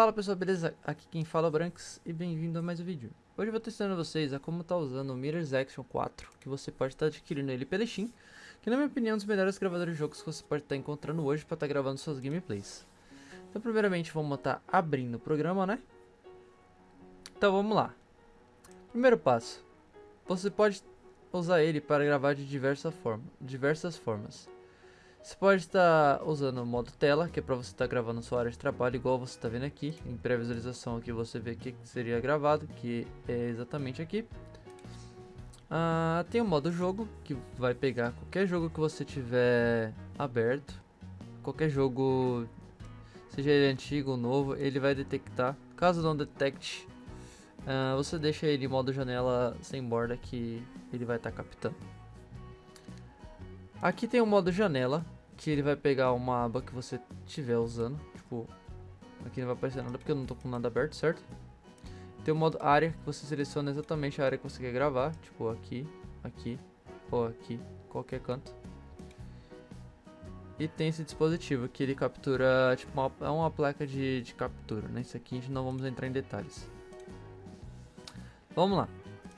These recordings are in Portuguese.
Fala pessoal, beleza? Aqui quem fala é o Branks e bem-vindo a mais um vídeo. Hoje eu vou estar ensinando vocês a como tá usando o Mirror's Action 4, que você pode estar adquirindo ele pela Steam, que na minha opinião é um dos melhores gravadores de jogos que você pode estar encontrando hoje para estar gravando suas gameplays. Então primeiramente vamos estar abrindo o programa, né? Então vamos lá. Primeiro passo, você pode usar ele para gravar de diversa forma, diversas formas. Você pode estar usando o modo tela, que é para você estar gravando sua área de trabalho, igual você está vendo aqui. Em pré-visualização aqui você vê o que seria gravado, que é exatamente aqui. Ah, tem o modo jogo, que vai pegar qualquer jogo que você tiver aberto. Qualquer jogo, seja ele antigo ou novo, ele vai detectar. Caso não detecte, ah, você deixa ele em modo janela sem borda que ele vai estar captando. Aqui tem o modo janela, que ele vai pegar uma aba que você estiver usando. Tipo, aqui não vai aparecer nada porque eu não tô com nada aberto, certo? Tem o modo área, que você seleciona exatamente a área que você quer gravar. Tipo, aqui, aqui, ou aqui, qualquer canto. E tem esse dispositivo que ele captura, tipo, uma, é uma placa de, de captura, né? Isso aqui a gente não vamos entrar em detalhes. Vamos lá.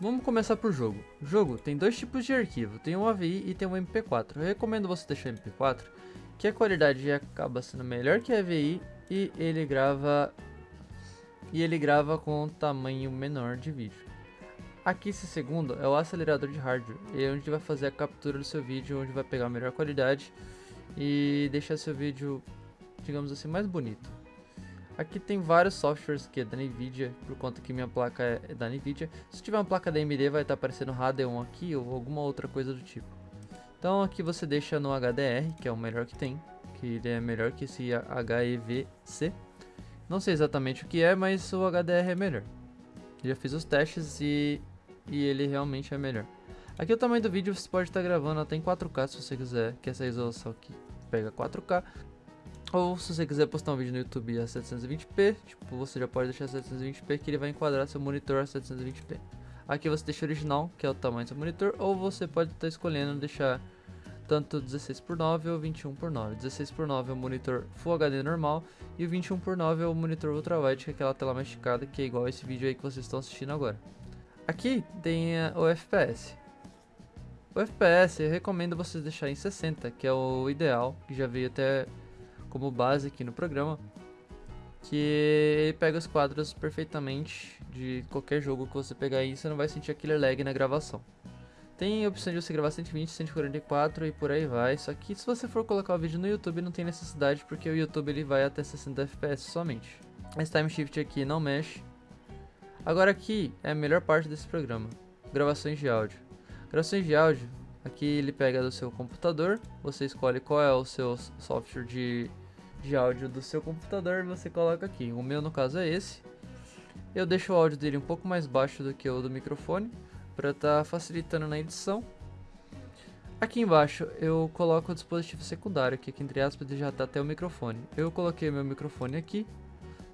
Vamos começar por jogo. Jogo tem dois tipos de arquivo, tem um AVI e tem um MP4. Eu recomendo você deixar o MP4, que a qualidade acaba sendo melhor que a AVI e ele grava e ele grava com um tamanho menor de vídeo. Aqui esse segundo é o acelerador de hardware, é onde vai fazer a captura do seu vídeo, onde vai pegar a melhor qualidade e deixar seu vídeo, digamos assim, mais bonito. Aqui tem vários softwares que é da Nvidia, por conta que minha placa é da Nvidia. Se tiver uma placa da AMD vai estar aparecendo Radeon aqui ou alguma outra coisa do tipo. Então aqui você deixa no HDR, que é o melhor que tem, que ele é melhor que esse HEVC. Não sei exatamente o que é, mas o HDR é melhor. Já fiz os testes e, e ele realmente é melhor. Aqui o tamanho do vídeo você pode estar gravando até em 4K se você quiser, que essa resolução aqui pega 4K. Ou se você quiser postar um vídeo no YouTube a 720p, tipo, você já pode deixar 720p que ele vai enquadrar seu monitor a 720p. Aqui você deixa original, que é o tamanho do seu monitor, ou você pode estar escolhendo deixar tanto 16 por 9 ou 21 por 9. 16 por 9 é o monitor Full HD normal e o 21 por 9 é o monitor ultrawide, que é aquela tela mais esticada, que é igual esse vídeo aí que vocês estão assistindo agora. Aqui tem o FPS. O FPS eu recomendo vocês deixarem em 60, que é o ideal, que já veio até como base aqui no programa, que ele pega os quadros perfeitamente de qualquer jogo que você pegar aí, você não vai sentir aquele lag na gravação. Tem a opção de você gravar 120, 144 e por aí vai, só que se você for colocar o vídeo no YouTube não tem necessidade porque o YouTube ele vai até 60 FPS somente. Esse time shift aqui não mexe. Agora aqui é a melhor parte desse programa, gravações de áudio. Gravações de áudio, aqui ele pega do seu computador, você escolhe qual é o seu software de de áudio do seu computador, você coloca aqui. O meu no caso é esse. Eu deixo o áudio dele um pouco mais baixo do que o do microfone, para estar tá facilitando na edição. Aqui embaixo eu coloco o dispositivo secundário, que aqui entre aspas já está até o microfone. Eu coloquei meu microfone aqui.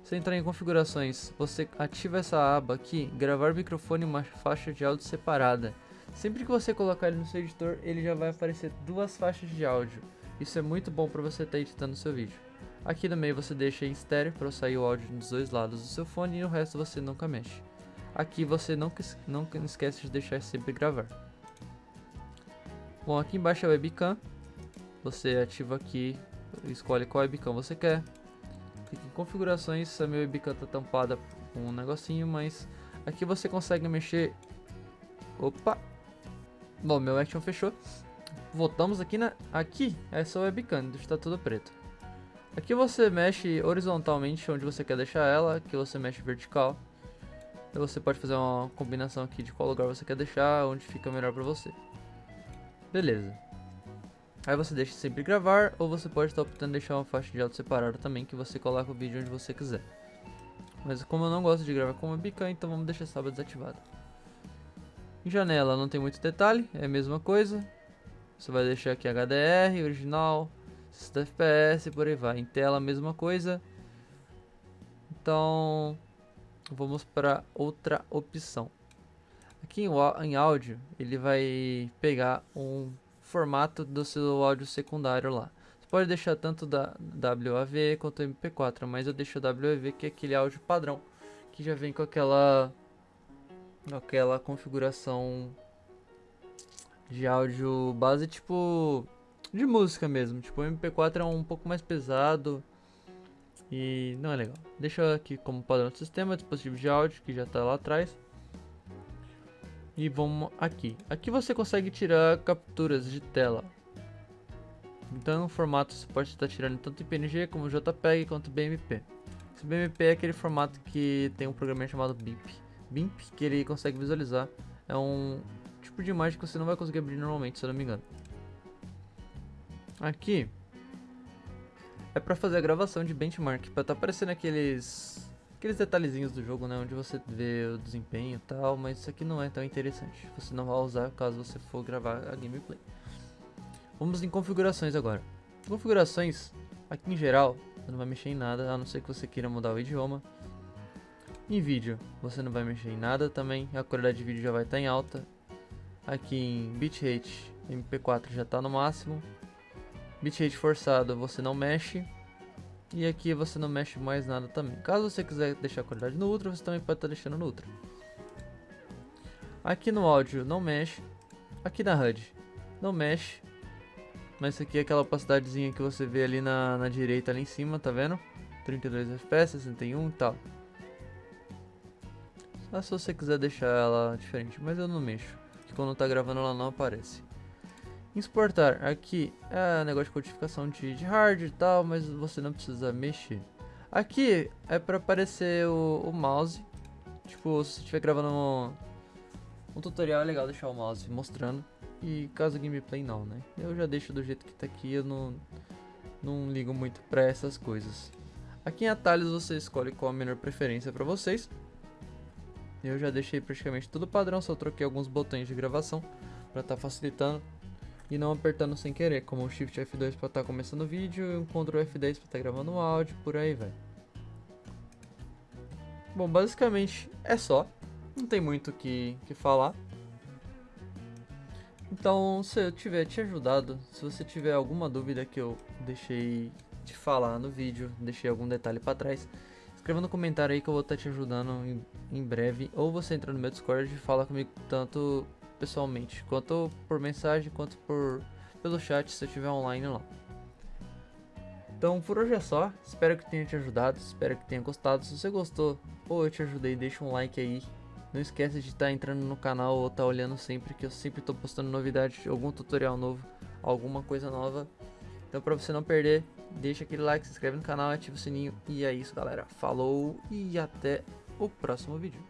Você entrar em configurações, você ativa essa aba aqui, gravar microfone uma faixa de áudio separada. Sempre que você colocar ele no seu editor, ele já vai aparecer duas faixas de áudio. Isso é muito bom para você estar editando seu vídeo. Aqui no meio você deixa em estéreo para sair o áudio dos dois lados do seu fone e o resto você nunca mexe. Aqui você não, não esquece de deixar sempre gravar. Bom, aqui embaixo é a webcam. Você ativa aqui, escolhe qual webcam você quer. Clique em configurações, a minha webcam está tampada com um negocinho, mas aqui você consegue mexer... Opa! Bom, meu action fechou. Voltamos aqui na... Aqui, essa webcam, está tudo preto. Aqui você mexe horizontalmente onde você quer deixar ela, aqui você mexe vertical. Então você pode fazer uma combinação aqui de qual lugar você quer deixar, onde fica melhor pra você. Beleza. Aí você deixa sempre gravar, ou você pode estar optando deixar uma faixa de áudio separada também, que você coloca o vídeo onde você quiser. Mas como eu não gosto de gravar com webcam, então vamos deixar essa aba desativada. Janela não tem muito detalhe, é a mesma coisa. Você vai deixar aqui HDR, original, 60 FPS, por aí vai. Em tela, mesma coisa. Então, vamos para outra opção. Aqui em áudio, ele vai pegar um formato do seu áudio secundário lá. Você pode deixar tanto da WAV quanto MP4, mas eu deixo WAV que é aquele áudio padrão, que já vem com aquela aquela configuração de áudio base tipo de música mesmo. Tipo, o MP4 é um pouco mais pesado e não é legal. Deixa aqui como padrão do sistema, dispositivo de áudio que já está lá atrás. E vamos aqui. Aqui você consegue tirar capturas de tela. Então no formato você pode estar tirando tanto PNG como JPEG quanto BMP. Esse BMP é aquele formato que tem um programa chamado BIP. BIMP que ele consegue visualizar. É um tipo de imagem que você não vai conseguir abrir normalmente, se eu não me engano. Aqui é para fazer a gravação de benchmark, para tá aparecendo aqueles aqueles detalhezinhos do jogo, né, onde você vê o desempenho e tal, mas isso aqui não é tão interessante. Você não vai usar caso você for gravar a gameplay. Vamos em configurações agora. Configurações, aqui em geral, você não vai mexer em nada, a não ser que você queira mudar o idioma. Em vídeo, você não vai mexer em nada também, a qualidade de vídeo já vai estar tá em alta. Aqui em bitrate, MP4 já está no máximo. Bitrate forçado, você não mexe. E aqui você não mexe mais nada também. Caso você quiser deixar a qualidade no Ultra, você também pode estar tá deixando no Ultra. Aqui no áudio não mexe. Aqui na HUD não mexe. Mas isso aqui é aquela opacidadezinha que você vê ali na, na direita ali em cima, tá vendo? 32 FPS, 61 e tal. Só se você quiser deixar ela diferente, mas eu não mexo. Que quando tá gravando ela não aparece. Exportar, aqui é negócio de codificação de, de hard e tal, mas você não precisa mexer. Aqui é para aparecer o, o, mouse. Tipo, se estiver gravando um, um, tutorial, é legal deixar o mouse mostrando. E caso gameplay não, né? Eu já deixo do jeito que tá aqui, eu não, não ligo muito para essas coisas. Aqui em atalhos você escolhe qual a melhor preferência para vocês. Eu já deixei praticamente tudo padrão, só troquei alguns botões de gravação para estar tá facilitando e não apertando sem querer, como o Shift F2 para estar tá começando o vídeo e um Ctrl F10 para estar tá gravando o áudio, por aí vai. Bom, basicamente é só, não tem muito o que, que falar. Então, se eu tiver te ajudado, se você tiver alguma dúvida que eu deixei de falar no vídeo, deixei algum detalhe para trás, escreva no comentário aí que eu vou estar te ajudando em, em breve. Ou você entra no meu Discord e fala comigo tanto pessoalmente, quanto por mensagem, quanto por pelo chat se eu estiver online lá. Então por hoje é só, espero que tenha te ajudado, espero que tenha gostado. Se você gostou ou eu te ajudei, deixa um like aí. Não esquece de estar tá entrando no canal ou estar tá olhando sempre, que eu sempre estou postando novidades, algum tutorial novo, alguma coisa nova. Então para você não perder, deixa aquele like, se inscreve no canal, ativa o sininho. E é isso galera, falou e até o próximo vídeo.